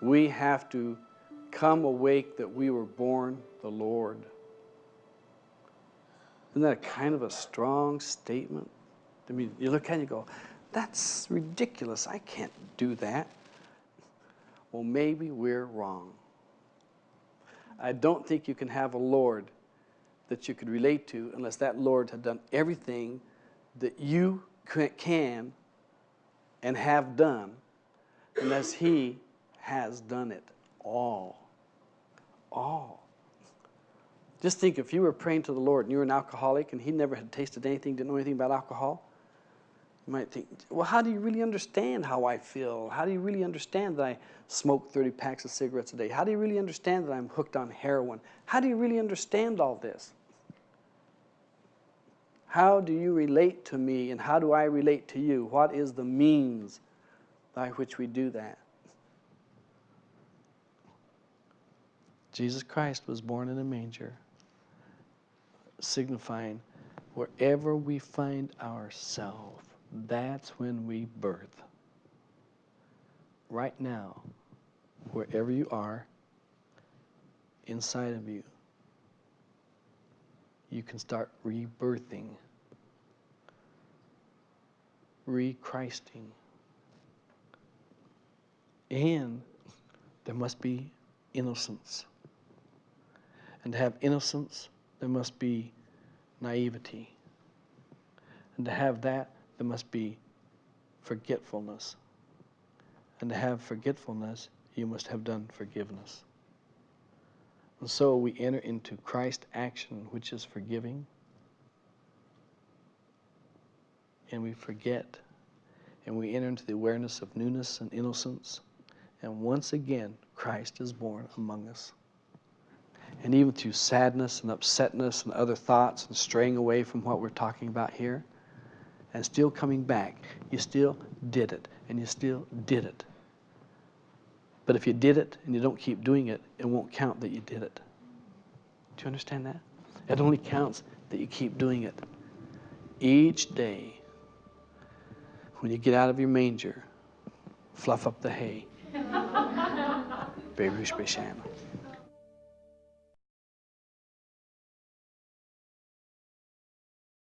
We have to come awake that we were born the Lord. Isn't that kind of a strong statement? I mean, you look at it and you go, that's ridiculous. I can't do that. Well, maybe we're wrong. I don't think you can have a Lord that you could relate to unless that Lord had done everything that you can and have done, unless He has done it all. All. Just think if you were praying to the Lord and you were an alcoholic and He never had tasted anything, didn't know anything about alcohol, you might think, well, how do you really understand how I feel? How do you really understand that I smoke 30 packs of cigarettes a day? How do you really understand that I'm hooked on heroin? How do you really understand all this? How do you relate to me and how do I relate to you? What is the means by which we do that? Jesus Christ was born in a manger, signifying wherever we find ourselves, that's when we birth. Right now, wherever you are, inside of you, you can start rebirthing, re-Christing. And there must be innocence. And to have innocence, there must be naivety. And to have that, there must be forgetfulness. And to have forgetfulness, you must have done forgiveness. And so we enter into Christ action, which is forgiving. And we forget. And we enter into the awareness of newness and innocence. And once again, Christ is born among us. And even through sadness and upsetness and other thoughts and straying away from what we're talking about here, and still coming back, you still did it, and you still did it. But if you did it and you don't keep doing it, it won't count that you did it. Do you understand that? It only counts that you keep doing it. Each day, when you get out of your manger, fluff up the hay. Baby Bishama.